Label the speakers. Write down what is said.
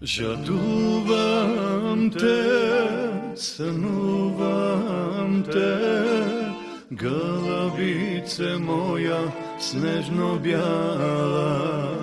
Speaker 1: Žaduvam te, sanuvam te, galabice moja snežno bijala.